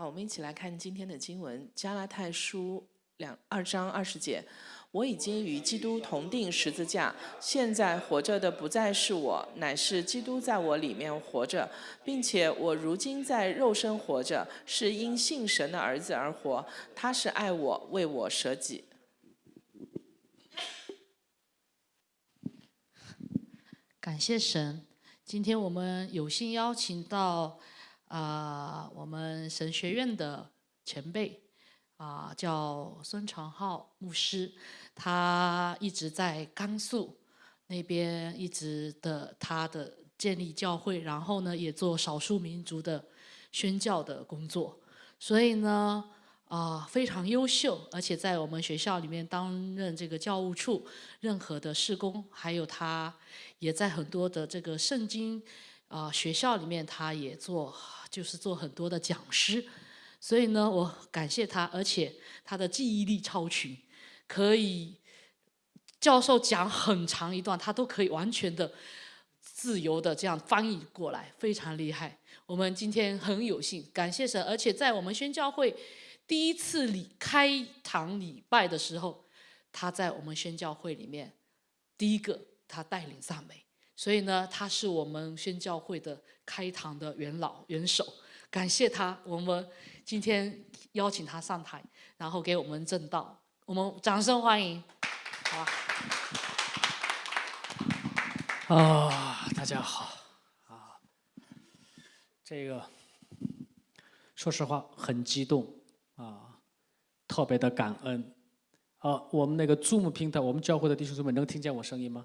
好，我们一起来看今天的经文，《加拉太书》两二章二十节。我已经与基督同定十字架，现在活着的不再是我，乃是基督在我里面活着，并且我如今在肉身活着，是因信神的儿子而活。他是爱我，为我舍己。感谢神，今天我们有幸邀请到啊，我们神学院的前辈。啊，叫孙长浩牧师，他一直在甘肃那边一直的他的建立教会，然后呢也做少数民族的宣教的工作，所以呢啊非常优秀，而且在我们学校里面担任这个教务处任何的事工，还有他也在很多的这个圣经啊学校里面，他也做就是做很多的讲师。所以呢，我感谢他，而且他的记忆力超群，可以教授讲很长一段，他都可以完全的自由的这样翻译过来，非常厉害。我们今天很有幸，感谢神，而且在我们宣教会第一次礼开堂礼拜的时候，他在我们宣教会里面第一个他带领赞美，所以呢，他是我们宣教会的开堂的元老元首，感谢他，我们。今天邀请他上台，然后给我们正道，我们掌声欢迎，好吧？啊，大家好，啊，这个说实话很激动啊，特别的感恩啊。我们那个 Zoom 平台，我们教会的弟兄姊妹能听见我声音吗？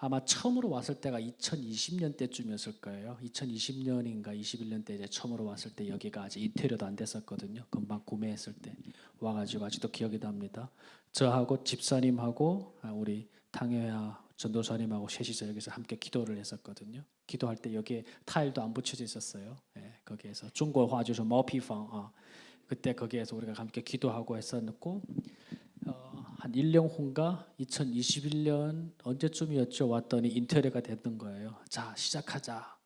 아마 처음으로 왔을 때가 2020년 때쯤이었을 거예요. 2020년인가 21년 때 이제 처음으로 왔을 때 여기가 아직 이태리도 안 됐었거든요. 금방 구매했을 때 와가지고 아직도 기억이 납니다. 저하고 집사님하고 아, 우리 당회야 전도사님하고 셋이서 여기서 함께 기도를 했었거든요. 기도할 때 여기에 타일도 안 붙여져 있었어요. 예, 거기에서 중국 화주서 머피방 아, 그때 거기에서 우리가 함께 기도하고 했었고 어, 한 1년 후인가 2021년 언제쯤이었죠 왔더니 인테리어가 됐던 거예요. 자 시작하자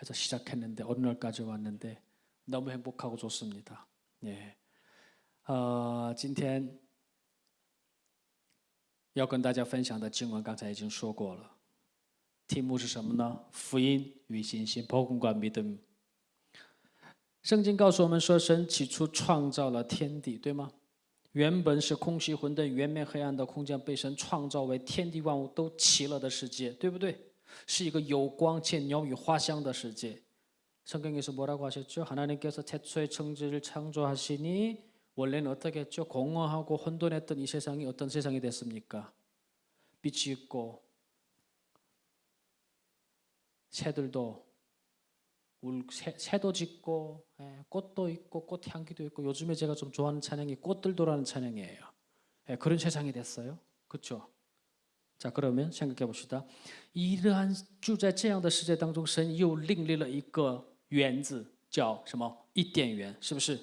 해서 시작했는데 어느 날까지 왔는데 너무 행복하고 좋습니다. 예. 어, 今天要跟大家分享的经文刚才已经说过了，题目是什么呢？福音与信心，복음과믿음圣经告诉我们说，神起初创造了天地，对吗？ 原本是空虚混沌、圆面黑暗的空间，被神创造为天地万物都齐了的世界，对不对？是一个有光且鸟语花香的世界。圣经에서뭐라고하셨죠하나님께서최초의천지를창조하시니원래는어떻게했죠공허하고혼돈했던이세상이어떤세상이됐습니까빛이있고새들도 울, 새, 새도 짓고 예, 꽃도 있고 꽃 향기도 있고 요즘에 제가 좀 좋아하는 찬양이 꽃들도라는 찬양이에요. 예, 그런 세상이 됐어요. 그렇죠? 자 그러면 생각해 봅시다. 이러한 住在这样的世界当中，神又另立了一个园子，叫什么？伊甸园，是不是？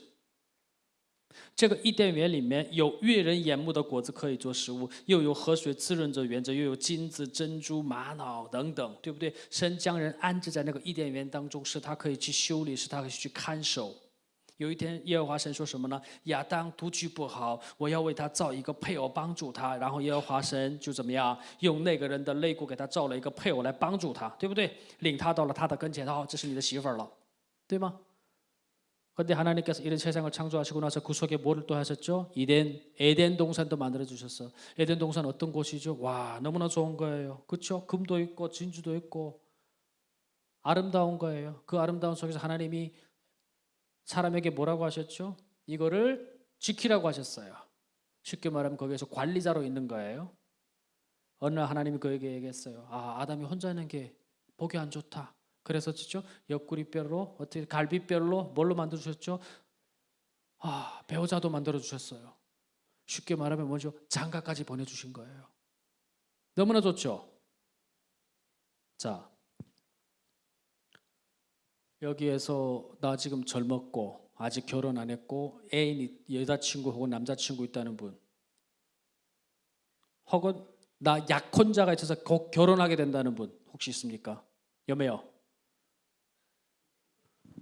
这个伊甸园里面有悦人眼目的果子可以做食物，又有河水滋润着园子，又有金子、珍珠、玛瑙等等，对不对？神将人安置在那个伊甸园当中，使他可以去修理，使他可以去看守。有一天，耶和华神说什么呢？亚当独居不好，我要为他造一个配偶帮助他。然后耶和华神就怎么样，用那个人的肋骨给他造了一个配偶来帮助他，对不对？领他到了他的跟前，好，这是你的媳妇儿了，对吗？ 그런데 하나님께서 이런 세상을 창조하시고 나서 그 속에 뭐를 또 하셨죠? 이덴 에덴 동산도 만들어 주셨어. 에덴 동산 어떤 곳이죠? 와 너무나 좋은 거예요. 그렇죠? 금도 있고 진주도 있고 아름다운 거예요. 그 아름다운 속에서 하나님이 사람에게 뭐라고 하셨죠? 이거를 지키라고 하셨어요. 쉽게 말하면 거기에서 관리자로 있는 거예요. 어느 날 하나님이 그에게 얘기했어요. 아 아담이 혼자 있는 게 보기 안 좋다. 그래서 진짜 옆구리뼈로 어떻게 갈비뼈로 뭘로 만들어 주셨죠? 아, 배우자도 만들어 주셨어요. 쉽게 말하면 뭐죠? 장가까지 보내 주신 거예요. 너무나 좋죠. 자. 여기에서 나 지금 젊었고 아직 결혼 안 했고 애인 여자친구 혹은 남자친구 있다는 분 혹은 나 약혼자가 있어서 곧 결혼하게 된다는 분 혹시 있습니까? 여매요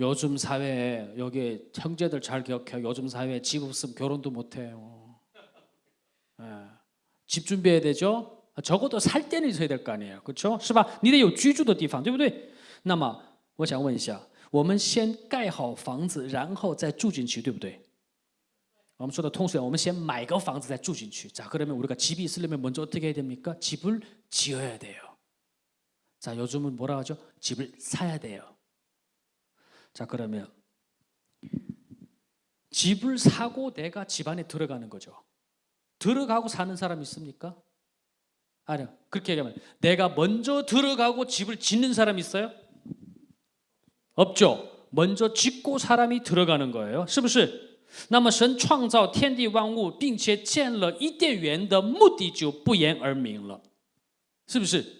요즘 사회에 여기 형제들 잘 기억해요. 요즘 사회에 집 없으면 결혼도 못 해요. 예. 집 준비해야 되죠. 적어도 살 때는 있어야 될 거 아니에요. 그렇죠? 是吧?你得有居住的地方,对不对?那么我想问一下我们先盖好房子，然后再住进去，对不对？我们说的通俗点，我们先买个房子再住进去。자 그러면 우리가 집이 있으려면 먼저 어떻게 해야 됩니까? 집을 지어야 돼요. 자 요즘은 뭐라 하죠? 집을 사야 돼요. 자 그러면 집을 사고 내가 집 안에 들어가는 거죠. 들어가고 사는 사람 있습니까? 아니요. 그렇게 얘기하면 내가 먼저 들어가고 집을 짓는 사람 있어요? 없죠. 먼저 짓고 사람이 들어가는 거예요. 是不是?那么神创造天地万物，并且建了伊甸园的目的就不言而明了，是不是？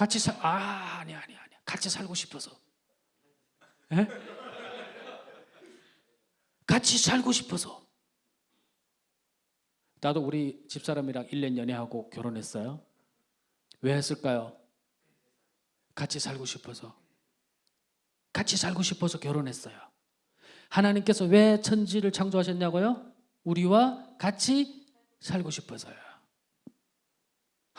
같이 살 아, 아니 아니 아니. 같이 살고 싶어서. 에? 같이 살고 싶어서. 나도 우리 집사람이랑 1년 연애하고 결혼했어요. 왜 했을까요? 같이 살고 싶어서. 같이 살고 싶어서 결혼했어요. 하나님께서 왜 천지를 창조하셨냐고요? 우리와 같이 살고 싶어서요.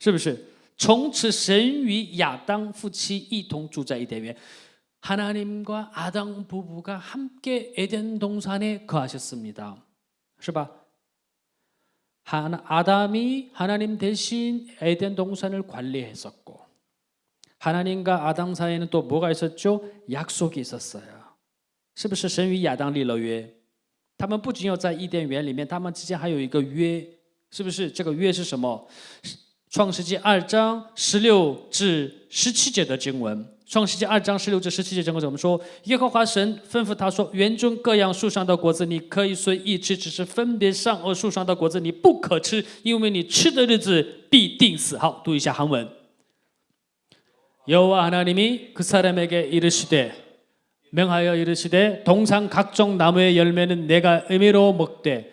是不是？从此神与亚当夫妻一同住在伊甸园。 하나님과 아당 부부가 함께 에덴 동산에 거하셨습니다. 是吧? 하나, 아담이 하나님 대신 에덴 동산을 관리했었고 하나님과 아당 사이에는 또 뭐가 있었죠? 약속이 있었어요. 是不是神与亚当立了约？他们不仅要在伊甸园里面，他们之间还有一个约，是不是？这个约是什么？ 创世纪二章十六至十七节的经文。创世纪二章十六至十七节经文，我们说，耶和华神吩咐他说：“园中各样树上的果子你可以随意吃，只是分别善恶树上的果子你不可吃，因为你吃的日子必定死。”好，读一下韩文。 여호와 하나님이 그 사람에게 이르시되 명하여 이르시되 동산 각종 나무의 열매는 내가 의미로 먹되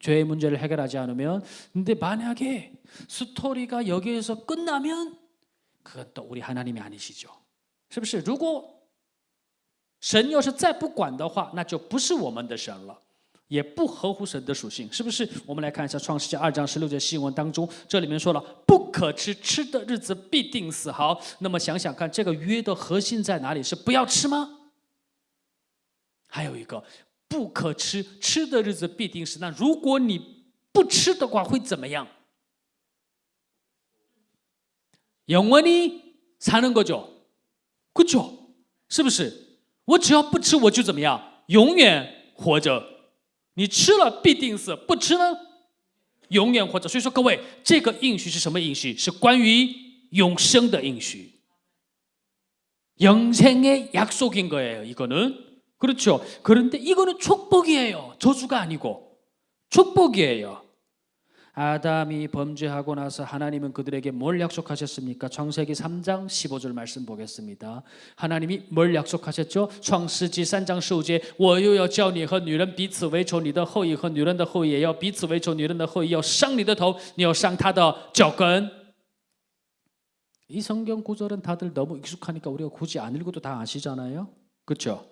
죄의 문제를 해결하지 않으면. 근데 만약에 스토리가 여기에서 끝나면 그건 또 우리 하나님이 아니시죠. 是不是?如果神要是再不管的话，那就不是我们的神了。也不合乎神的属性，是不是？我们来看一下《创世纪》二章十六节新闻当中，这里面说了不可吃，吃的日子必定死。好，那么想想看，这个约的核心在哪里？是不要吃吗？还有一个， 不可吃，吃的日子必定死。那如果你不吃的话，会怎么样？영원히사는거죠그죠是不是？我只要不吃，我就怎么样？永远活着。你吃了必定死，不吃呢，永远活着。所以说，各位，这个应许是什么应许？是关于永生的应许。영생의약속인거예요이거는 그렇죠그런데이거는축복이에요저주가아니고축복이에요 아담이 범죄하고 나서 하나님은 그들에게 뭘 약속하셨습니까? 창세기 3장 15절 말씀 보겠습니다. 하나님이 뭘 약속하셨죠? 창세기 3장 15절 我又要叫你和女人彼此为仇你的后裔和女人的后裔也要彼此为仇女人的后裔要伤你的头你要伤他的脚跟이 성경 구절은 다들 너무 익숙하니까 우리가 굳이 안 읽어도 다 아시잖아요. 그렇죠?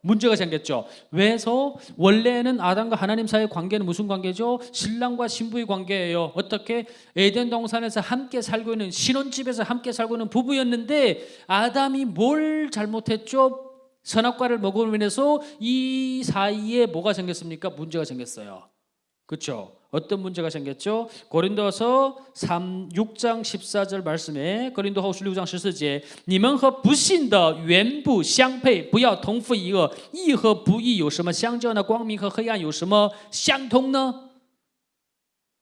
문제가 생겼죠. 왜서 원래는 아담과 하나님 사이의 관계는 무슨 관계죠? 신랑과 신부의 관계예요. 어떻게 에덴 동산에서 함께 살고 있는 신혼집에서 함께 살고 있는 부부였는데 아담이 뭘 잘못했죠? 선악과를 먹음으로 인해서 이 사이에 뭐가 생겼습니까? 문제가 생겼어요. 그렇죠? 어떤 문제가 생겼죠? 고린도서 3 6장 14절 말씀에 고린도后书6章14节你们和不信的原不相配不要同父一恶义和不义有什么相交呢光明和黑暗有什么相通呢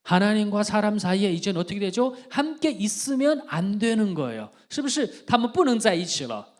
하나님과 사람 사이에 이제는 어떻게 되죠? 함께 있으면 안 되는 거예요. 是不是他们不能在一起了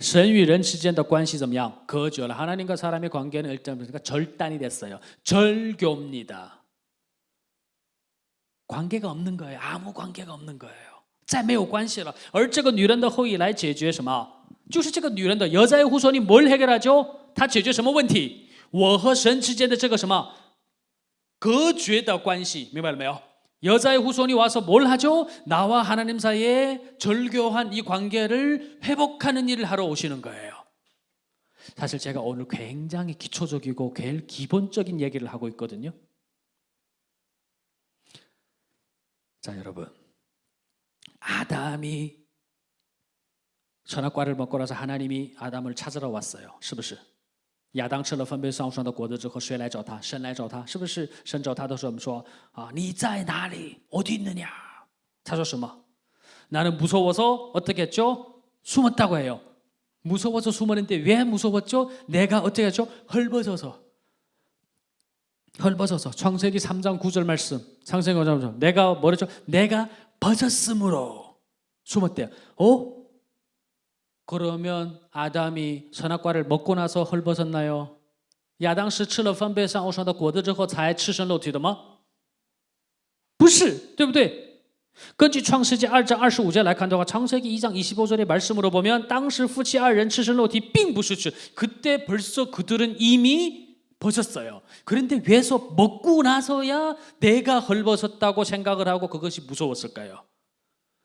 神与人之间的关系怎么样？隔绝了。하나님과사람의관계는일단그러니까절단이됐어요절교입니다 관계가없는거예요아무관계가없는거예요再没有关系了。而这个女人的后裔来解决什么？就是这个女人的여자의후손이뭘해결하죠？她解决什么问题？我和神之间的这个什么隔绝的关系，明白了没有？ 여자의 후손이 와서 뭘 하죠? 나와 하나님 사이에 절교한 이 관계를 회복하는 일을 하러 오시는 거예요. 사실 제가 오늘 굉장히 기초적이고 제일 기본적인 얘기를 하고 있거든요. 자, 여러분. 아담이 선악과를 먹고 나서 하나님이 아담을 찾으러 왔어요. 是不是? 亚当吃了分别善恶树上的果子之后，谁来找他？神来找他，是不是？神找他的时候，我们说啊，你在哪里？어디있느냐？他说什么？나는무서워서어떻게했죠숨었다고해요무서워서숨었는데왜무서웠죠내가어떻게했죠헐벗어서헐벗어서창세기3장9절 말씀 창세기 5장 9절 내가뭐랬죠내가벗었으므로숨었대요어 그러면 아담이 선악과를 먹고 나서 헐벗었나요? 야당 是吃了分别善恶树的果子之后才赤身露体的吗？不是，对不对？根据创世纪二章二十五节来看的话，创世纪一章25절의 말씀으로 보면 当时夫妻二人赤身露体并不是指 그때 벌써 그들은 이미 벗었어요. 그런데 왜서 먹고 나서야 내가 헐벗었다고 생각을 하고 그것이 무서웠을까요?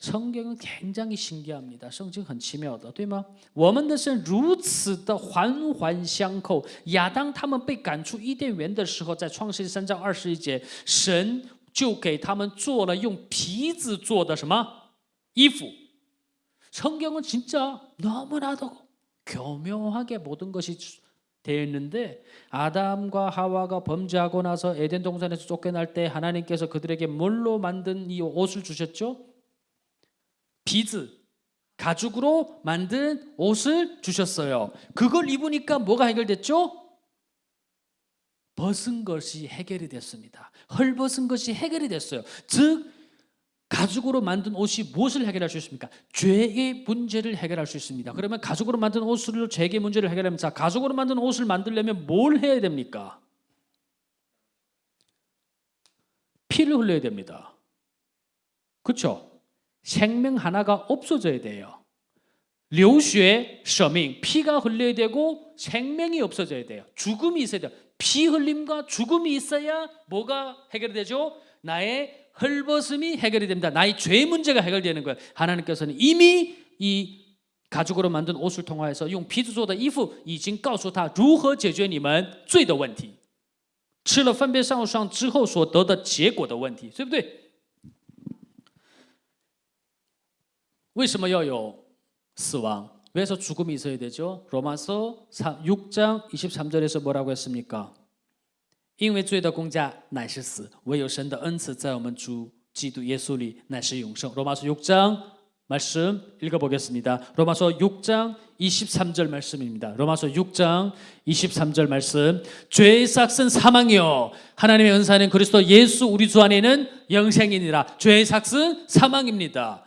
성경은 굉장히 신기합니다. 성경 很奇妙的，对吗？我们的神如此的环环相扣。亚当他们被赶出伊甸园的时候，在创世记三章二十一节，神就给他们做了用皮子做的什么衣服。 성경은 진짜 너무나도 교묘하게 모든 것이 되어 있는데 아담과 하와가 범죄하고 나서 에덴 동산에서 쫓겨날 때 하나님께서 그들에게 뭘로 만든 이 옷을 주셨죠? 비즈 가죽으로 만든 옷을 주셨어요. 그걸 입으니까 뭐가 해결됐죠? 벗은 것이 해결이 됐습니다. 헐벗은 것이 해결이 됐어요. 즉 가죽으로 만든 옷이 무엇을 해결할 수 있습니까? 죄의 문제를 해결할 수 있습니다. 그러면 가죽으로 만든 옷으로 죄의 문제를 해결하면 자 가죽으로 만든 옷을 만들려면 뭘 해야 됩니까? 피를 흘려야 됩니다. 그렇죠? 생명 하나가 없어져야 돼요. 流血舍命 피가 흘려야 되고 생명이 없어져야 돼요. 죽음이 있어야 돼요. 피 흘림과 죽음이 있어야 뭐가 해결되죠? 나의 헐벗음이 해결이 됩니다. 나의 죄 문제가 해결되는 거예요. 하나님께서는 이미 이 가죽으로 만든 옷을 통하여서 用皮子做的衣服已经告诉他如何解决你们罪的问题，吃了分别善善之后所得的结果的问题，对不对？ 为什么要有死亡？ 왜서 죽음이 있어야 되죠? 로마서 6장 23절에서 뭐라고 했습니까? 因为罪的公价乃是死，唯有神的恩赐在我们主基督耶稣里乃是永生。 로마서 6장 말씀 읽어보겠습니다. 로마서 6장 23절 말씀입니다. 로마서 6장 23절 말씀. 죄의 삭은 사망이요. 하나님의 은사는 그리스도 예수 우리 주 안에는 영생이니라. 죄의 삭은 사망입니다.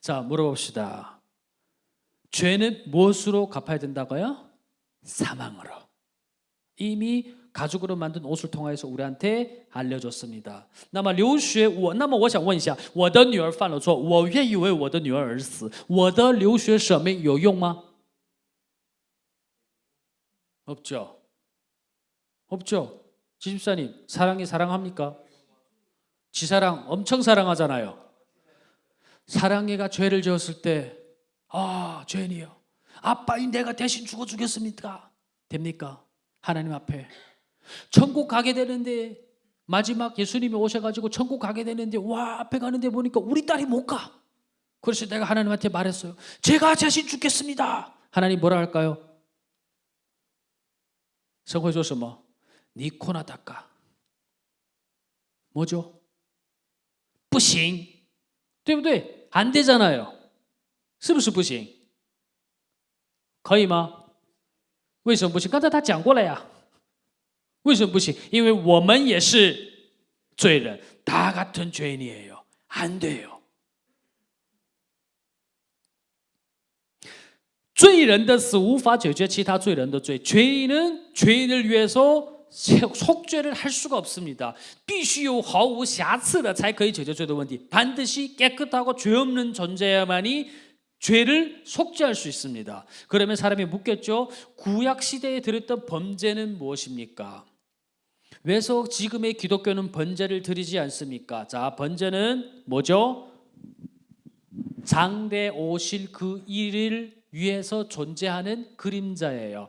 자, 물어봅시다. 죄는 무엇으로 갚아야 된다고요? 사망으로. 이미 가죽으로 만든 옷을 통해서 우리한테 알려줬습니다. 那么流血我那么我想问一下我的女儿犯了错我愿意为我的女儿而死我的流血舍命有用吗 없죠. 없죠. 지집사님 사랑이 사랑합니까? 지사랑 엄청 사랑하잖아요. 사랑해가 죄를 지었을 때 아, 죄인이요. 아빠이 내가 대신 죽어 주겠습니까? 됩니까? 하나님 앞에. 천국 가게 되는데 마지막 예수님이 오셔가지고 천국 가게 되는데 와 앞에 가는데 보니까 우리 딸이 못 가. 그래서 내가 하나님한테 말했어요. 제가 대신 죽겠습니다. 하나님 뭐라 할까요? 성호에서 뭐? 니코나 닦아. 뭐죠? 뿌싱. 对不对?안 되잖아요. 是不是不行？可以吗？为什么不行？刚才他讲过了呀。为什么不行？因为我们也是罪人，다같은죄인이에요안돼요罪人的死无法解决其他罪人的罪，죄인은죄인을위해서 속죄를 할 수가 없습니다. 必须有毫无瑕疵的才可以解决罪的问题. 반드시 깨끗하고 죄 없는 존재야만이 죄를 속죄할 수 있습니다. 그러면 사람이 묻겠죠. 구약 시대에 들었던 범죄는 무엇입니까? 왜서 지금의 기독교는 번제를 드리지 않습니까? 자, 번제는 뭐죠? 장대 오실 그 일을 위해서 존재하는 그림자예요.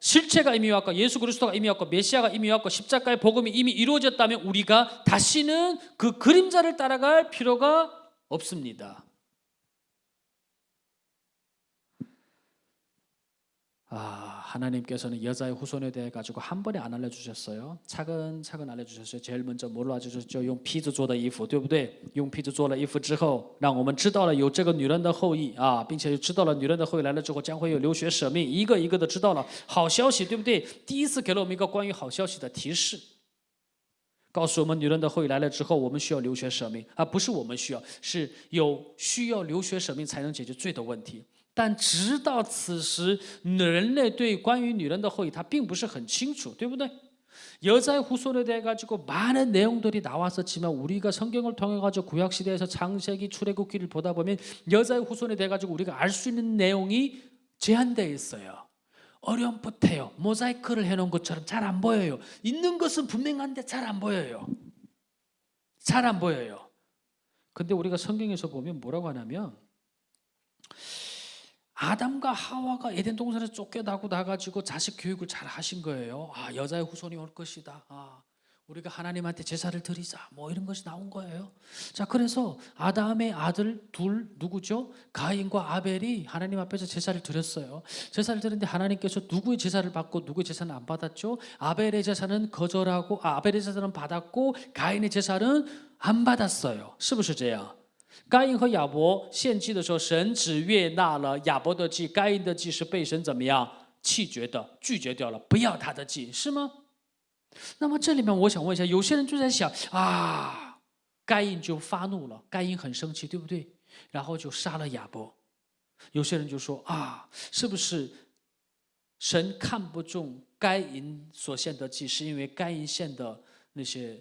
실체가 이미 왔고 예수 그리스도가 이미 왔고 메시아가 이미 왔고 십자가의 복음이 이미 이루어졌다면 우리가 다시는 그 그림자를 따라갈 필요가 없습니다. 아, 하나님께서는 여자의 후손에 대해 가지고 한 번에 안 알려주셨어요. 차근차근 알려주셨어요. 제일 먼저 뭘로 알려주셨죠? 用皮子做的衣服，对不对？用皮子做了衣服之后，让我们知道了有这个女人的后裔啊，并且知道了女人的后裔来了之后将会有流血舍命，一个一个的知道了好消息，对不对？第一次给了我们一个关于好消息的提示。告诉我们，女人的后裔来了之后，我们需要流血舍命，而不是我们需要，是有需要流血舍命才能解决罪的问题。 但直到此时，人类对关于女人的后裔，他并不是很清楚，对不对？ 여자의 후손에 대해 가지고 많은 내용들이 나왔었지만 우리가 성경을 통해 가지고 구약 시대에서 창세기 출애굽기를 보다 보면 여자의 후손에 대해 가지고 우리가 알 수 있는 내용이 제한되어 있어요. 어렴풋해요. 모자이크를 해놓은 것처럼 잘 안 보여요. 있는 것은 분명한데 잘 안 보여요. 잘 안 보여요. 근데 우리가 성경에서 보면 뭐라고 하냐면 아담과 하와가 에덴 동산에서 쫓겨나고 나가지고 자식 교육을 잘 하신 거예요. 아, 여자의 후손이 올 것이다. 아, 우리가 하나님한테 제사를 드리자. 뭐 이런 것이 나온 거예요. 자, 그래서 아담의 아들 둘 누구죠? 가인과 아벨이 하나님 앞에서 제사를 드렸어요. 제사를 드는데 하나님께서 누구의 제사를 받고 누구의 제사는 안 받았죠? 아벨의 제사는 거절하고 아, 아벨의 제사는 받았고 가인의 제사는 안 받았어요. 15절째야. 该隐和亚伯献祭的时候，神只悦纳了亚伯的祭，该隐的祭是被神怎么样弃绝的，拒绝掉了，不要他的祭，是吗？那么这里面我想问一下，有些人就在想啊，该隐就发怒了，该隐很生气，对不对？然后就杀了亚伯。有些人就说啊，是不是神看不中该隐所献的祭，是因为该隐献的那些，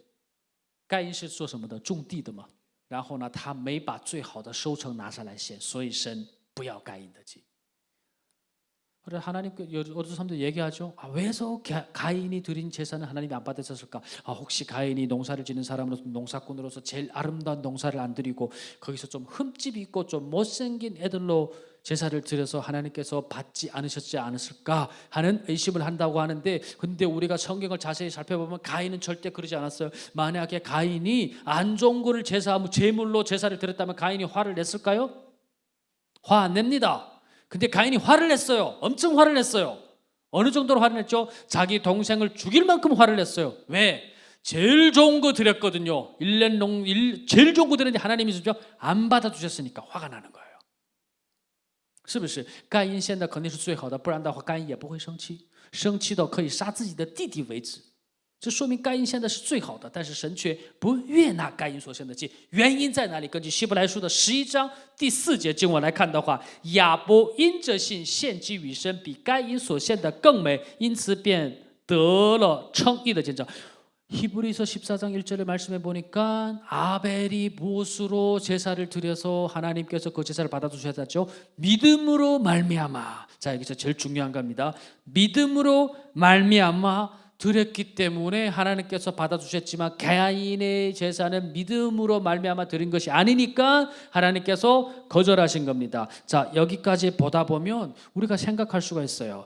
该隐是做什么的？种地的嘛。然后呢，他没把最好的收成拿上来献，所以神不要该隐的祭。 그래 하나님 그 어떤 사람들 얘기하죠. 아, 왜서 가인이 드린 제사는 하나님이 안 받으셨을까? 아, 혹시 가인이 농사를 짓는 사람으로서 농사꾼으로서 제일 아름다운 농사를 안 드리고 거기서 좀 흠집 있고 좀 못생긴 애들로 제사를 드려서 하나님께서 받지 않으셨지 않았을까 하는 의심을 한다고 하는데 근데 우리가 성경을 자세히 살펴보면 가인은 절대 그러지 않았어요. 만약에 가인이 안 좋은 거를 제사 제물로 제사를 드렸다면 가인이 화를 냈을까요? 화 안 냅니다. 근데 가인이 화를 냈어요. 엄청 화를 냈어요. 어느 정도로 화를 냈죠? 자기 동생을 죽일 만큼 화를 냈어요. 왜? 제일 좋은 거 드렸거든요. 일년 농 일, 제일 좋은 거 드렸는데 하나님이 주죠. 안 받아 주셨으니까 화가 나는 거예요. 是不是？该因献的肯定是最好的，不然的话，该因也不会生气，生气到可以杀自己的弟弟为止。这说明该隐献的是最好的，但是神却不悦纳该因所献的祭。原因在哪里？根据希伯来书的十一章第四节经文来看的话，亚伯因着信献祭与神比该因所献的更美，因此便得了称义的见证。 히브리서 14장 1절의 말씀에 보니까 아벨이 무엇으로 제사를 드려서 하나님께서 그 제사를 받아 주셨죠? 믿음으로 말미암아. 자, 여기서 제일 중요한 겁니다. 믿음으로 말미암아 드렸기 때문에 하나님께서 받아 주셨지만 가인의 제사는 믿음으로 말미암아 드린 것이 아니니까 하나님께서 거절하신 겁니다. 자, 여기까지 보다 보면 우리가 생각할 수가 있어요.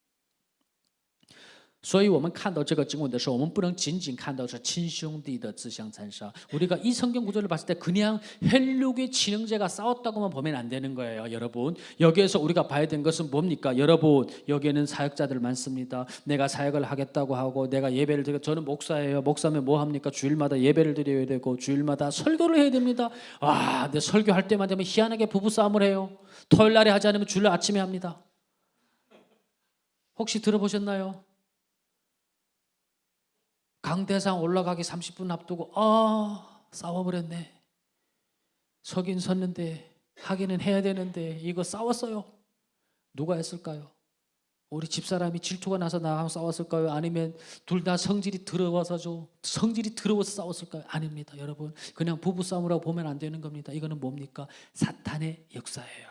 所以我们看到这个经文的时候，我们不能仅仅看到是亲兄弟的自相残杀。우리가이성경구절을봤을때그냥헬륙의친형제가싸웠다고만보면안되는거예요여러분여기에서우리가봐야되는것은뭡니까여러분여기에는사역자들많습니다내가사역을하겠다고하고내가예배를드리저는목사예요목사면뭐합니까주일마다예배를드려야되고주일마다설교를해야됩니다와근데설교할때만되면희한하게부부싸움을해요토요일날에하지않으면주일날아침에합니다혹시들어보셨나요 강대상 올라가기 30분 앞두고 아 싸워버렸네. 서긴 섰는데 하기는 해야 되는데 이거 싸웠어요. 누가 했을까요? 우리 집사람이 질투가 나서 나하고 싸웠을까요? 아니면 둘 다 성질이 좀 성질이 더러워서 싸웠을까요? 아닙니다, 여러분. 그냥 부부 싸움이라고 보면 안 되는 겁니다. 이거는 뭡니까? 사탄의 역사예요.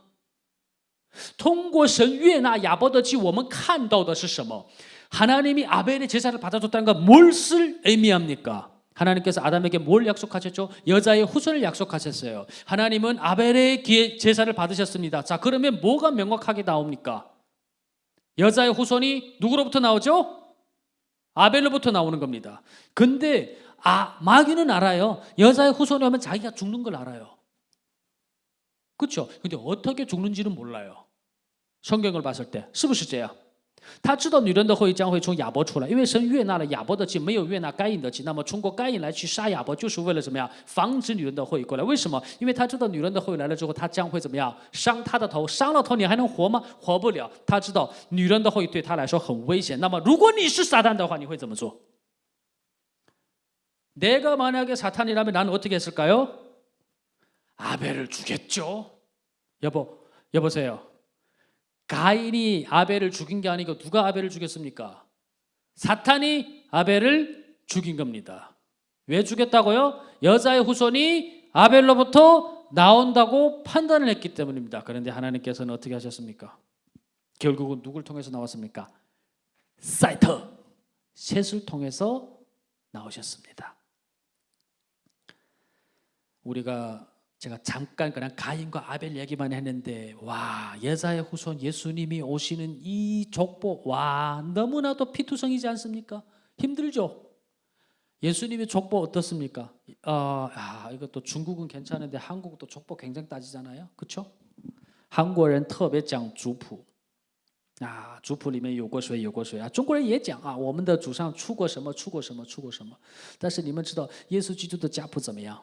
通过神悦纳亚伯的祭，我们看到的是什么？ 하나님이 아벨의 제사를 받아줬다는 건 무엇을 의미합니까? 하나님께서 아담에게 뭘 약속하셨죠? 여자의 후손을 약속하셨어요. 하나님은 아벨의 기회- 제사를 받으셨습니다. 자, 그러면 뭐가 명확하게 나옵니까? 여자의 후손이 누구로부터 나오죠? 아벨로부터 나오는 겁니다. 근데 아, 마귀는 알아요. 여자의 후손이 오면 자기가 죽는 걸 알아요. 그렇죠? 근데 어떻게 죽는지는 몰라요. 성경을 봤을 때, 是不是这样?他知道女人的后裔将会从亚伯出来，因为神悦纳了亚伯的祭，没有悦纳该隐的祭。那么通过该隐来去杀亚伯，就是为了怎么样？防止女人的后裔过来。为什么？因为他知道女人的后裔来了之后，他将会怎么样？伤他的头，伤了头你还能活吗？活不了。他知道女人的后裔对他来说很危险。那么如果你是撒旦的话，你会怎么做？ 내가 만약에 사탄이라면 나는 어떻게 했을까요? 아벨을 죽였죠. 여보, 여보세요. 가인이 아벨을 죽인 게 아니고 누가 아벨을 죽였습니까? 사탄이 아벨을 죽인 겁니다. 왜 죽였다고요? 여자의 후손이 아벨로부터 나온다고 판단을 했기 때문입니다. 그런데 하나님께서는 어떻게 하셨습니까? 결국은 누굴 통해서 나왔습니까? 사이터, 셋을 통해서 나오셨습니다. 우리가 제가 잠깐 그냥 가인과 아벨 얘기만 했는데 와 여자의 후손 예수님이 오시는 이 족보 와 너무나도 피투성이지 않습니까? 힘들죠. 예수님의 족보 어떻습니까? 어, 아, 이것도 중국은 괜찮은데 한국도 족보 굉장히 따지잖아요. 그렇죠? 韩国人特别讲族谱啊，族谱里面有过谁有过谁啊，中国人也讲啊，我们的祖上出过什么出过什么出过什么，但是你们知道耶稣基督的家谱怎么样？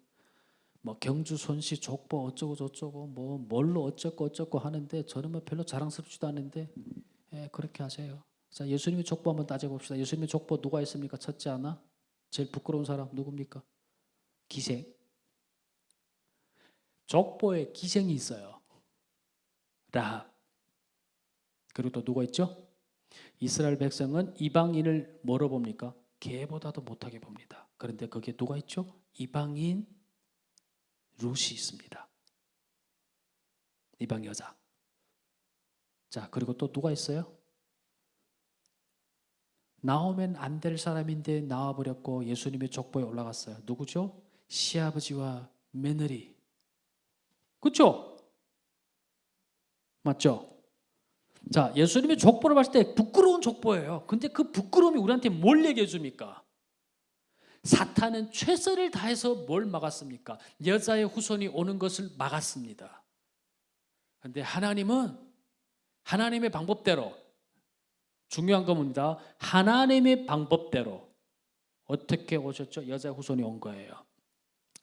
뭐 경주 손씨 족보 어쩌고 저쩌고 뭐 뭘로 어쩌고 어쩌고 하는데 저는 뭐 별로 자랑스럽지도 않은데 예, 그렇게 하세요. 자 예수님의 족보 한번 따져봅시다. 예수님의 족보 누가 있습니까? 첫째 하나 제일 부끄러운 사람 누굽니까? 기생. 족보에 기생이 있어요. 라합. 그리고 또 누가 있죠? 이스라엘 백성은 이방인을 뭐로 봅니까? 개보다도 못하게 봅니다. 그런데 거기에 누가 있죠? 이방인 룻이 있습니다. 이방 여자. 자, 그리고 또 누가 있어요? 나오면 안 될 사람인데 나와 버렸고 예수님의 족보에 올라갔어요. 누구죠? 시아버지와 며느리. 그렇죠? 맞죠? 자, 예수님의 족보를 봤을 때 부끄러운 족보예요. 근데 그 부끄러움이 우리한테 뭘 얘기해 줍니까? 사탄은 최선을 다해서 뭘 막았습니까? 여자의 후손이 오는 것을 막았습니다. 근데 하나님은 하나님의 방법대로 중요한 겁니다. 하나님의 방법대로 어떻게 오셨죠? 여자의 후손이 온 거예요.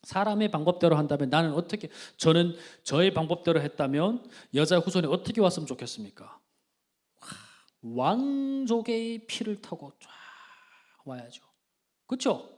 사람의 방법대로 한다면 나는 어떻게 저는 저의 방법대로 했다면 여자의 후손이 어떻게 왔으면 좋겠습니까? 왕족의 피를 타고 쫙 와야죠. 그렇죠?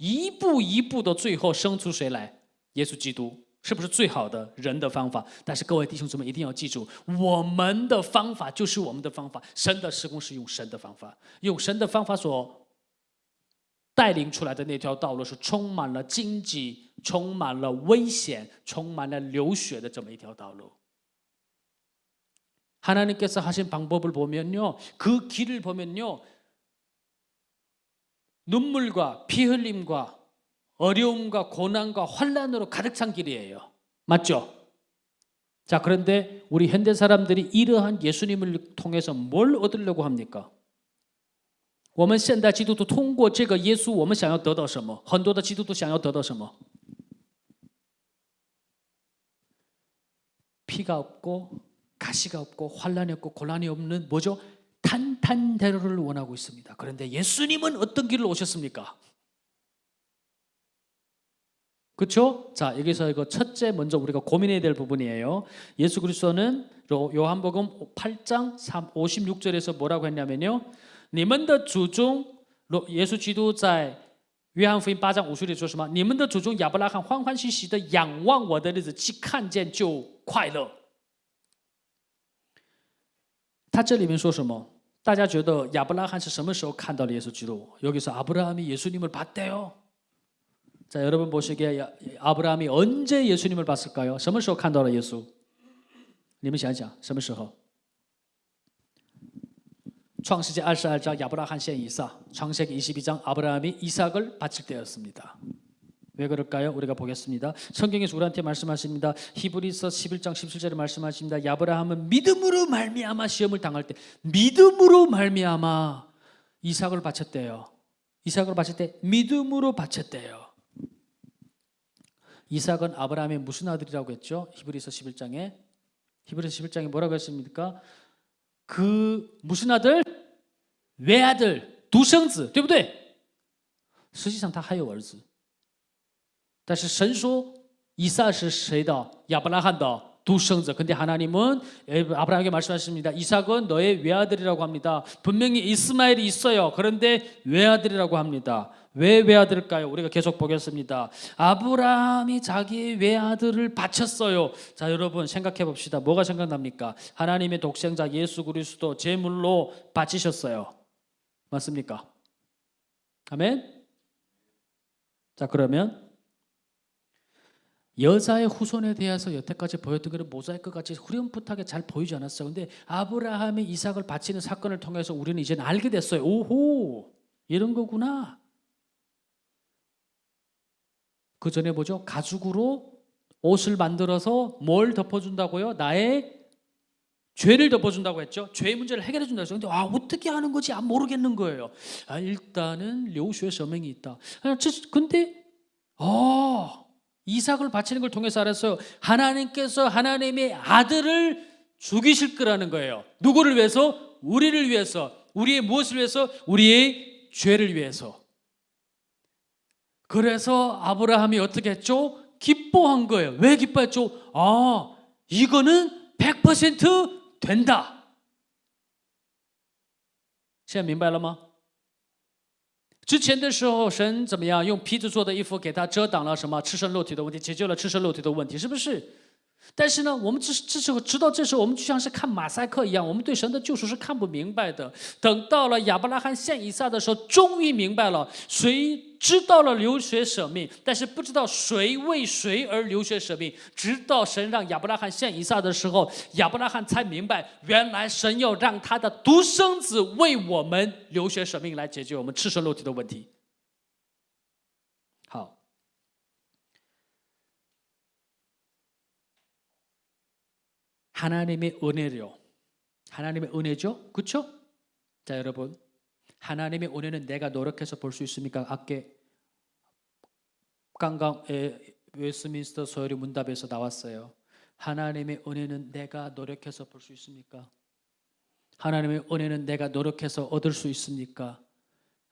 一步一步的，最后生出谁来？耶稣基督，是不是最好的人的方法？但是各位弟兄姊妹一定要记住，我们的方法就是我们的方法，神的施工是用神的方法，用神的方法所带领出来的那条道路是充满了荆棘、充满了危险、充满了流血的这么一条道路。 하나님께서 하신 방법을 보면요. 그 길을 보면요. 눈물과 피 흘림과 어려움과 고난과 환란으로 가득 찬 길이에요. 맞죠? 자, 그런데 우리 현대 사람들이 이러한 예수님을 통해서 뭘 얻으려고 합니까? 我们现代基督徒通过这个耶稣，我们想要得到什么？很多的基督徒想要得到什么？ 피가 없고 가시가 없고 환란이 없고 고난이 없는 뭐죠? 탄탄대로를 원하고 있습니다. 그런데 예수님은 어떤 길을 오셨습니까? 그렇죠? 자 여기서 이거 첫째 먼저 우리가 고민해야 될 부분이에요. 예수 그리스도는 요- 요한복음 8장 3, 56절에서 뭐라고 했냐면요. 你们的祖宗耶稣基督在约翰福音八章五十里说什么？你们的祖宗亚伯拉罕欢欢喜喜的仰望我的日子，既看见就快乐。他这里面说什么？ 大家觉得亚伯拉罕是什么时候看到了耶稣基督？여기서아브라함이예수님을봤대요。자여러분보시기에아브라함이언제예수님을봤을까요？什么时候看到了耶稣？你们想想，什么时候？创世纪二十二章亚伯拉罕献以撒，创世纪22장 아브라함이 이삭을 바칠 때였습니다. 왜 그럴까요? 우리가 보겠습니다. 성경에서 우리한테 말씀하십니다. 히브리서 11장 17절에 말씀하십니다. 야브라함은 믿음으로 말미암아 시험을 당할 때 믿음으로 말미암아 이삭을 바쳤대요. 이삭을 바칠 때 믿음으로 바쳤대요. 이삭은 아브라함의 무슨 아들이라고 했죠? 히브리서 11장에 히브리서 11장에 뭐라고 했습니까? 그 무슨 아들? 외아들, 두성子, 对不对?实际上他还有儿子。 但是神说以撒是谁的？亚伯拉罕的独生子。 근데 하나님은 아브라함에게 말씀하십니다. 이삭은 너의 외아들이라고 합니다. 분명히 이스마엘이 있어요. 그런데 외아들이라고 합니다. 왜 외아들일까요? 우리가 계속 보겠습니다. 아브라함이 자기의 외아들을 바쳤어요. 자, 여러분 생각해 봅시다. 뭐가 생각납니까? 하나님의 독생자 예수 그리스도 제물로 바치셨어요. 맞습니까? 아멘. 자, 그러면 여자의 후손에 대해서 여태까지 보였던 것은 모자이크 같이 후렴풋하게 잘 보이지 않았어요. 근데 아브라함이 이삭을 바치는 사건을 통해서 우리는 이제 알게 됐어요. 오호, 이런 거구나. 그 전에 뭐죠? 가죽으로 옷을 만들어서 뭘 덮어준다고요? 나의 죄를 덮어준다고 했죠. 죄의 문제를 해결해 준다고 했어요. 근데 아 어떻게 하는 거지? 아 모르겠는 거예요. 아 일단은 료슈의 서명이 있다. 아, 저, 근데 아 이삭을 바치는 걸 통해서 알았어요. 하나님께서 하나님의 아들을 죽이실 거라는 거예요. 누구를 위해서? 우리를 위해서. 우리의 무엇을 위해서? 우리의 죄를 위해서. 그래서 아브라함이 어떻게 했죠? 기뻐한 거예요. 왜 기뻐했죠? 아, 이거는 100% 된다. 现在明白了吗？ 之前的时候，神怎么样用皮子做的衣服给他遮挡了什么赤身裸体的问题，解决了赤身裸体的问题，是不是？但是呢，我们这这时候直到这时候，我们就像是看马赛克一样，我们对神的救赎是看不明白的。等到了亚伯拉罕献以撒的时候，终于明白了，谁知道了流血舍命，但是不知道谁为谁而流血舍命。直到神让亚伯拉罕献以撒的时候，亚伯拉罕才明白，原来神要让他的独生子为我们流血舍命，来解决我们赤身裸体的问题。好。 하나님의 은혜요. 하나님의 은혜죠. 그렇죠? 자, 여러분. 하나님의 은혜는 내가 노력해서 볼 수 있습니까? 아까 刚刚 웨스트민스터 소요리 문답에서 나왔어요. 하나님의 은혜는 내가 노력해서 볼 수 있습니까? 하나님의 은혜는 내가 노력해서 얻을 수 있습니까?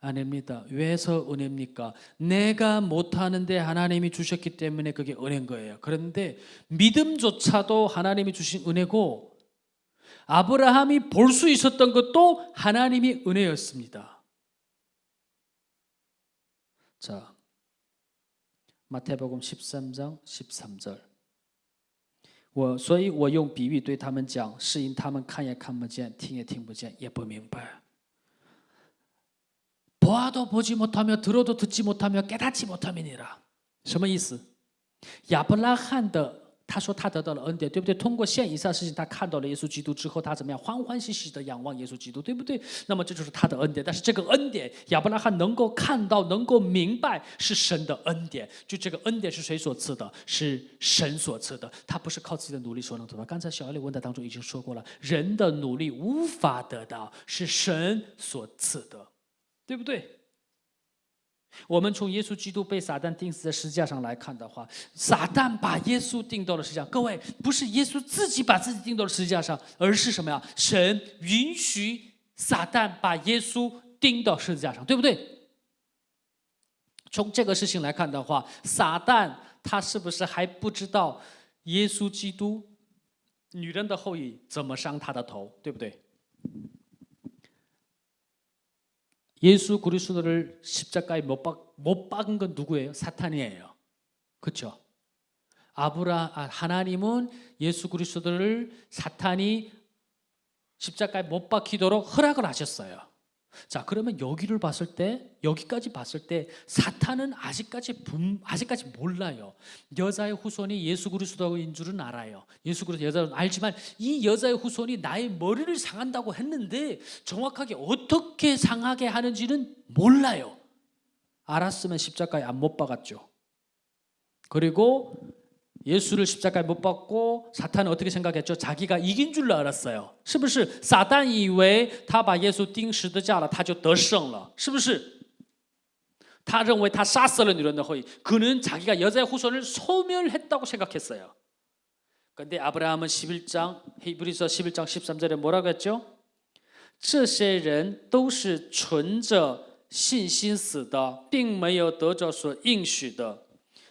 아닙니다. 왜서 은혜입니까? 내가 못하는데 하나님이 주셨기 때문에 그게 은혜인 거예요. 그런데 믿음조차도 하나님이 주신 은혜고 아브라함이 볼 수 있었던 것도 하나님이 은혜였습니다. 자, 마태복음 13장 13절. 我所以，我用比喻对他们讲，是因他们看也看不见，听也听不见，也不明白。 보아도 보지 못하며 들어도 듣지 못하며 깨닫지 못함이니라. 什么意思？亚伯拉罕的 他说他得到了恩典，对不对？通过现以上事情，他看到了耶稣基督之后，他怎么样？欢欢喜喜的仰望耶稣基督，对不对？那么这就是他的恩典。但是这个恩典，亚伯拉罕能够看到、能够明白，是神的恩典。就这个恩典是谁所赐的？是神所赐的。他不是靠自己的努力所能得到。刚才小艾利问答当中已经说过了，人的努力无法得到，是神所赐的，对不对？我们从耶稣基督被撒旦钉死在十字架上来看的话，撒旦把耶稣钉到了十字架。各位，不是耶稣自己把自己钉到了十字架上，而是什么呀？神允许撒旦把耶稣钉到十字架上，对不对？从这个事情来看的话，撒旦他是不是还不知道耶稣基督女人的后裔怎么伤他的头，对不对？ 예수 그리스도를 십자가에 못, 박, 못 박은 건 누구예요? 사탄이에요. 그렇죠? 아브라 아, 하나님은 예수 그리스도를 사탄이 십자가에 못 박히도록 허락을 하셨어요. 자, 그러면 여기를 봤을 때 여기까지 봤을 때 사탄은 아직까지 분, 아직까지 몰라요. 여자의 후손이 예수 그리스도인 줄은 알아요. 예수 그리스도 여자는 알지만 이 여자의 후손이 나의 머리를 상한다고 했는데 정확하게 어떻게 상하게 하는지는 몰라요. 알았으면 십자가에 안 못 박았죠. 그리고 예수를 십자가에 못 박고 사탄은 어떻게 생각했죠? 자기가 이긴 줄로 알았어요. 是不是?撒旦以为他把耶稣钉十字架了,他就得胜了.是不是?他认为他杀死了女人的后裔. 그는 자기가 여자의 후손을 소멸했다고 생각했어요. 근데 아브라함은 11장 히브리서 11장 13절에 뭐라고 했죠? 这些人都是存着信心死的，并没有得着所应许的。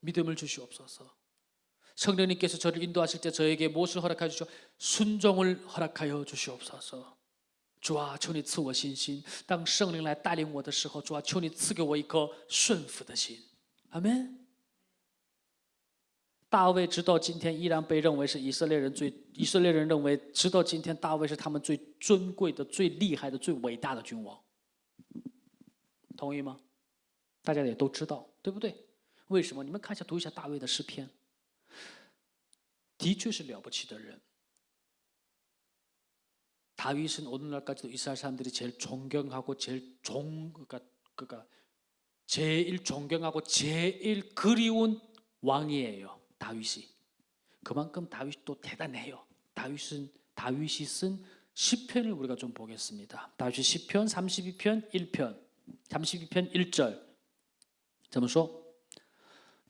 믿음을 주시옵소서. 성령님께서 저를 인도하실 때 저에게 무엇을 허락하여 주시오? 순종을 허락하여 주시옵소서. 主啊，求你赐我信心。当圣灵来带领我的时候，主啊，求你赐给我一颗顺服的心。阿门。大卫直到今天依然被认为是以色列人最，以色列人认为直到今天大卫是他们最尊贵的、最厉害的、最伟大的君王。同意吗？大家也都知道，对不对？ 为什么？你们看一下，读一下大卫的诗篇，的确是了不起的人。 다윗은 오늘날까지도 이스라엘 사람들이 제일 존경하고 제일 존 그러니까 그러니까 제일 존경하고 제일 그리운 왕이에요. 다윗이. 그만큼 다윗이 또 대단해요. 다윗은 다윗이 쓴 시편을 우리가 좀 보겠습니다. 다윗 시편 32편 1편 32편 1절. 怎么说?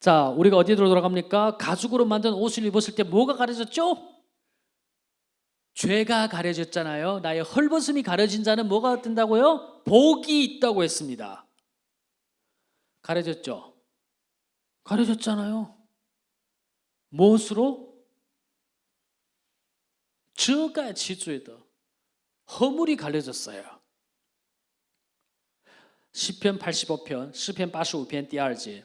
자, 우리가 어디로 돌아갑니까? 가죽으로 만든 옷을 입었을 때 뭐가 가려졌죠? 죄가 가려졌잖아요. 나의 헐벗음이 가려진 자는 뭐가 된다고요? 복이 있다고 했습니다. 가려졌죠? 가려졌잖아요. 무엇으로? 这该其罪的 허물이 가려졌어요. 시편 85편, 시편 85편 第二节.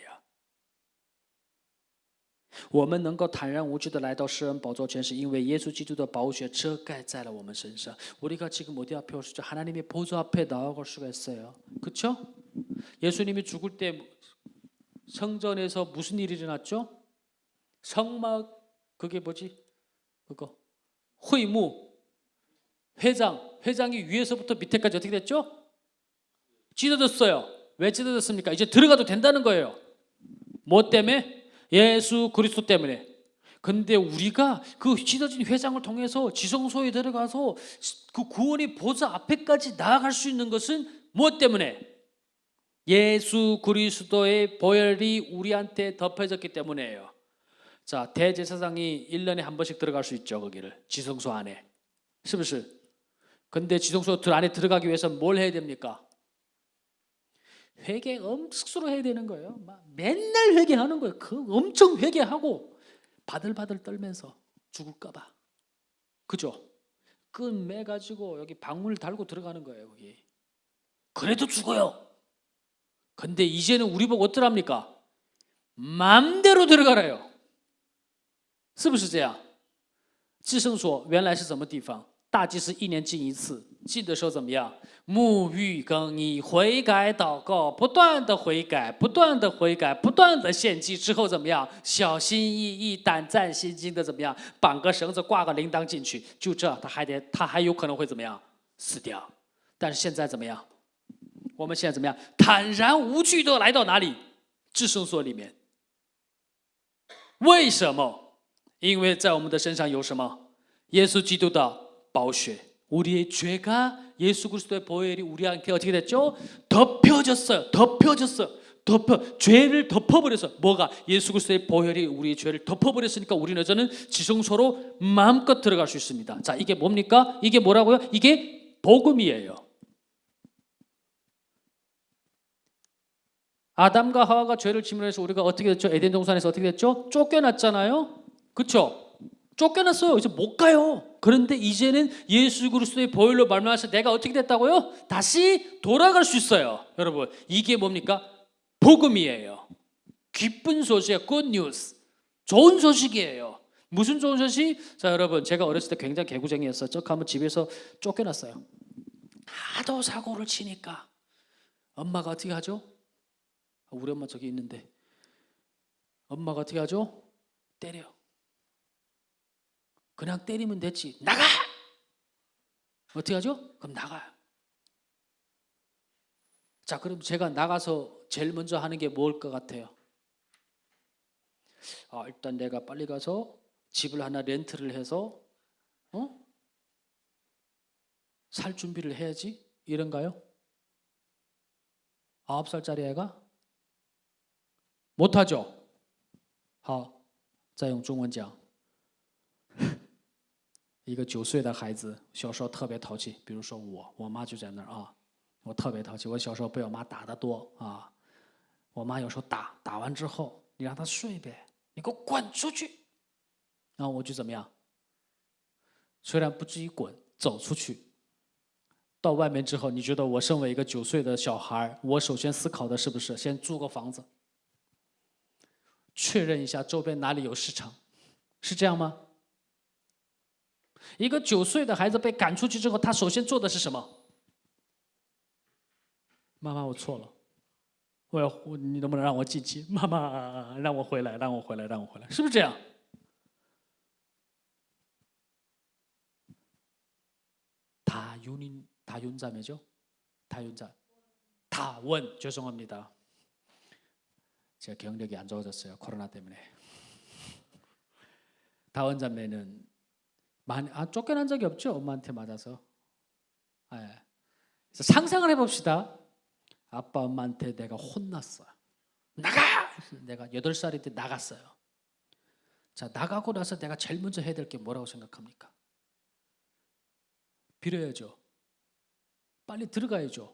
我们能够坦然无惧的来到施恩宝座前，是因为耶稣基督的宝血遮盖在了我们身上。 우리가 지금 어디 앞에 올 수 있죠? 하나님의 보좌 앞에 나아갈 수가 있어요. 그렇죠? 예수님이 죽을 때 성전에서 무슨 일이 일어났죠? 성막 그게 뭐지? 그거 회무 회장 회장이 위에서부터 밑에까지 어떻게 됐죠? 찢어졌어요. 왜 찢어졌습니까? 이제 들어가도 된다는 거예요. 뭐 때문에? 예수 그리스도 때문에. 근데 우리가 그 찢어진 회장을 통해서 지성소에 들어가서 그 구원의 보좌 앞에까지 나아갈 수 있는 것은 무엇 때문에? 예수 그리스도의 보혈이 우리한테 덮여졌기 때문에요. 자, 대제사장이 1년에 한 번씩 들어갈 수 있죠, 거기를. 지성소 안에. 是不是? 근데 지성소 들 안에 들어가기 위해서 뭘 해야 됩니까? 회개 엄숙수로 해야 되는 거예요. 막 맨날 회개하는 거예요. 그 엄청 회개하고 바들바들 떨면서 죽을까봐. 그죠? 끈 매가지고 여기 방문을 달고 들어가는 거예요. 거기. 그래도 죽어요. 근데 이제는 우리 보고 어떠랍니까? 마음대로 들어가래요. 是不是这样？至圣所原来是什么地方？大祭司一年进一次， 进的时候怎么样？沐浴更衣，悔改祷告，不断的悔改，不断的悔改，不断的献祭之后怎么样？小心翼翼、胆战心惊的怎么样？绑个绳子，挂个铃铛进去，就这，他还得，他还有可能会怎么样？死掉。但是现在怎么样？我们现在怎么样？坦然无惧的来到哪里？至圣所里面。为什么？因为在我们的身上有什么？耶稣基督的宝血。 우리의 죄가 예수 그리스도의 보혈이 우리한테 어떻게 됐죠? 덮여졌어요. 덮여졌어요. 덮어 죄를 덮어버려서 뭐가 예수 그리스도의 보혈이 우리의 죄를 덮어버렸으니까 우리는 저는 지성소로 마음껏 들어갈 수 있습니다. 자 이게 뭡니까? 이게 뭐라고요? 이게 복음이에요. 아담과 하와가 죄를 지면해서 우리가 어떻게 됐죠? 에덴 동산에서 어떻게 됐죠? 쫓겨났잖아요. 그렇죠? 쫓겨났어요. 이제 못 가요. 그런데 이제는 예수 그리스도의 보혈로 말미암아서 내가 어떻게 됐다고요? 다시 돌아갈 수 있어요. 여러분, 이게 뭡니까? 복음이에요. 기쁜 소식, good. 좋은 소식이에요. 무슨 좋은 소식? 자, 여러분, 제가 어렸을 때 굉장히 개구쟁이였었죠. 한번 집에서 쫓겨났어요. 하도 사고를 치니까 엄마가 어떻게 하죠? 우리 엄마 저기 있는데 엄마가 어떻게 하죠? 때려. 그냥 때리면 됐지. 나가! 어떻게 하죠? 그럼 나가요. 자, 그럼 제가 나가서 제일 먼저 하는 게 뭘 것 같아요? 아, 일단 내가 빨리 가서 집을 하나 렌트를 해서 어? 살 준비를 해야지 이런가요? 아홉 살짜리 애가 못하죠. 하, 자용 중원장. 一个九岁的孩子，小时候特别淘气，比如说我，我妈就在那儿啊，我特别淘气。我小时候被我妈打得多啊，我妈有时候打，打完之后你让他睡呗，你给我滚出去，然后我就怎么样？虽然不至于滚，走出去。到外面之后，你觉得我身为一个九岁的小孩，我首先思考的是不是先租个房子，确认一下周边哪里有市场，是这样吗？一个九岁的孩子被赶出去之后，他首先做的是什么？妈妈，我错了，我要我你能不能让我进去？妈妈，让我回来，让我回来，让我回来，是不是这样？다윤인다윤자매죠 다윤자 다원 죄송합니다. 제가 기억력이 안 좋아졌어요 코로나 때문에. 다원 자매는 많이 아, 쫓겨난 적이 없죠 엄마한테 맞아서. 예. 그래서 상상을 해봅시다. 아빠 엄마한테 내가 혼났어. 나가! 내가 여덟 살일 때 나갔어요. 자 나가고 나서 내가 제일 먼저 해야 될 게 뭐라고 생각합니까? 빌어야죠. 빨리 들어가야죠.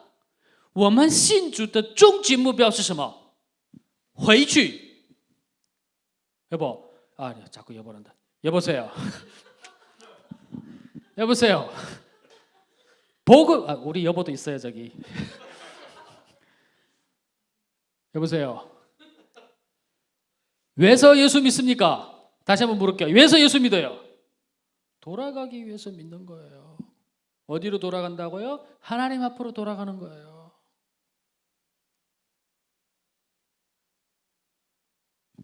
我们信主的终极目标是什么？回去。여보 아, 자꾸 여보란다. 여보세요. 여보세요. 보고 아, 우리 여보도 있어요 저기. 여보세요. 왜서 예수 믿습니까? 다시 한번 물을게요. 왜서 예수 믿어요? 돌아가기 위해서 믿는 거예요. 어디로 돌아간다고요? 하나님 앞으로 돌아가는 거예요.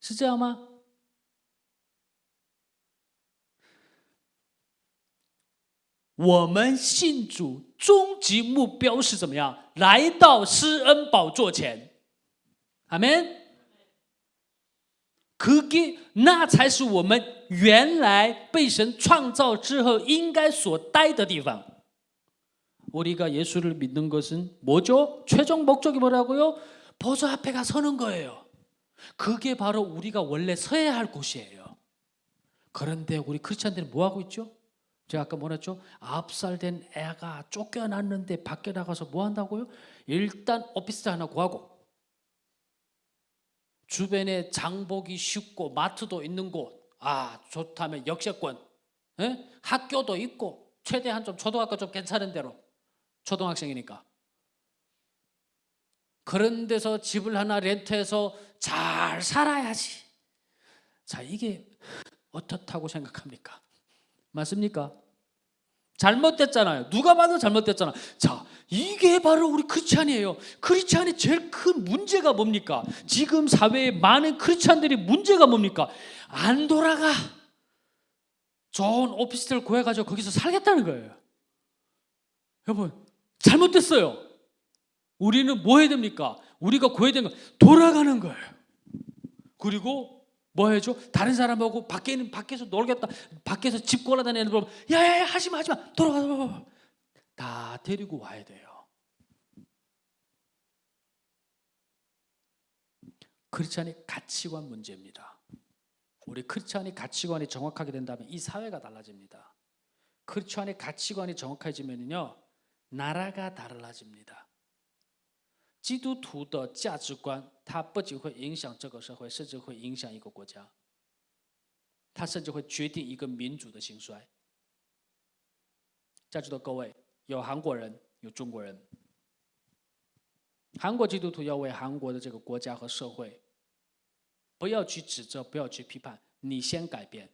是这样吗？我们信主终极目标是怎么样？来到施恩宝座前，阿门。 그게 那才是我们原来被神创造之后应该所待的地方. 우리가 예수를 믿는 것은 뭐죠? 최종 목적이 뭐라고요? 보좌 앞에 가 서는 거예요. 그게 바로 우리가 원래 서야 할 곳이에요. 그런데 우리 크리스천들은 뭐 하고 있죠? 제가 아까 뭐랬죠? 아홉 살된 애가 쫓겨났는데 밖에 나가서 뭐 한다고요? 일단 오피스 하나 구하고 주변에 장보기 쉽고 마트도 있는 곳, 아 좋다면 역세권, 에? 학교도 있고 최대한 좀 초등학교 좀 괜찮은 데로 초등학생이니까 그런 데서 집을 하나 렌트해서 잘 살아야지. 자 이게 어떻다고 생각합니까? 맞습니까? 잘못됐잖아요. 누가 봐도 잘못됐잖아. 자, 이게 바로 우리 크리스찬이에요. 크리스찬의 제일 큰 문제가 뭡니까? 지금 사회에 많은 크리스찬들이 문제가 뭡니까? 안 돌아가. 좋은 오피스텔 구해가지고 거기서 살겠다는 거예요. 여러분, 잘못됐어요. 우리는 뭐 해야 됩니까? 우리가 구해야 되는 건 돌아가는 거예요. 그리고 뭐 해줘? 다른 사람하고 밖에 있는 밖에서 놀겠다. 밖에서 집 골아다니는 분, 야야야 하지 마 하지 마. 돌아가 돌아가. 다 데리고 와야 돼요. 크리스찬의 가치관 문제입니다. 우리 크리스찬의 가치관이 정확하게 된다면 이 사회가 달라집니다. 크리스찬의 가치관이 정확해지면요 나라가 달라집니다. 基督徒的价值观，它不仅会影响这个社会，甚至会影响一个国家。它甚至会决定一个民族的兴衰。在座的各位，有韩国人，有中国人。韩国基督徒要为韩国的这个国家和社会，不要去指责，不要去批判，你先改变。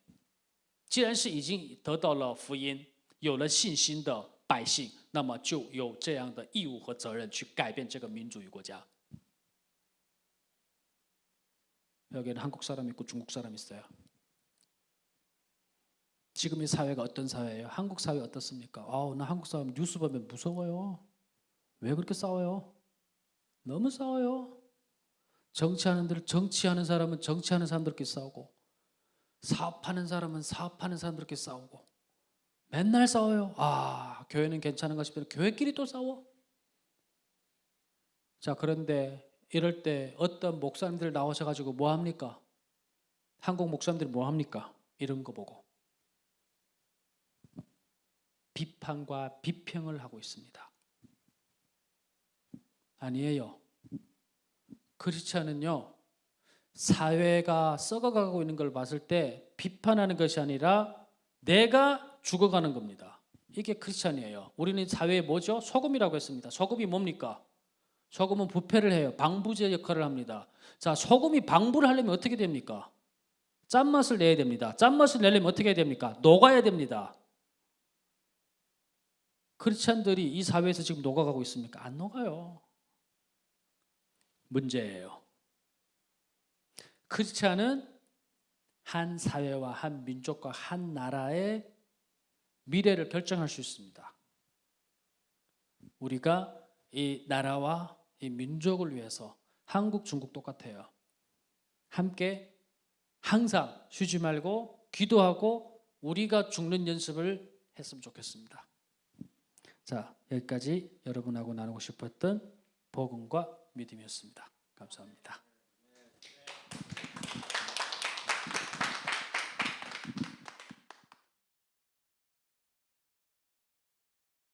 既然是已经得到了福音，有了信心的 百姓。那么就有这样的义务和责任去改变这个民主与国家。여기는한국사람있고중국사람있어요 지금의 사회가 어떤 사회예요? 한국 사회 어떻습니까? 아우, 나 한국 사람 뉴스 보면 무서워요. 왜 그렇게 싸워요? 너무 싸워요. 정치하는 들 정치하는 사람은 정치하는 사람들끼리 싸우고 사업하는 사람은 사업하는 사람들끼리 싸우고 맨날 싸워요. 아, 교회는 괜찮은가 싶더니 교회끼리 또 싸워. 자, 그런데 이럴 때 어떤 목사님들 나오셔 가지고 뭐 합니까? 한국 목사님들이 뭐 합니까? 이런 거 보고 비판과 비평을 하고 있습니다. 아니에요. 크리스천은요. 사회가 썩어가고 있는 걸 봤을 때 비판하는 것이 아니라 내가 죽어가는 겁니다. 이게 크리스천이에요. 우리는 사회에 뭐죠? 소금이라고 했습니다. 소금이 뭡니까? 소금은 부패를 해요. 방부제 역할을 합니다. 자, 소금이 방부를 하려면 어떻게 됩니까? 짠맛을 내야 됩니다. 짠맛을 내려면 어떻게 해야 됩니까? 녹아야 됩니다. 크리스천들이 이 사회에서 지금 녹아가고 있습니까? 안 녹아요. 문제예요. 크리스천은 한 사회와 한 민족과 한 나라의 미래를 결정할 수 있습니다. 우리가 이 나라와 이 민족을 위해서 한국, 중국 똑같아요. 함께 항상 쉬지 말고 기도하고 우리가 죽는 연습을 했으면 좋겠습니다. 자, 여기까지 여러분하고 나누고 싶었던 복음과 믿음이었습니다. 감사합니다.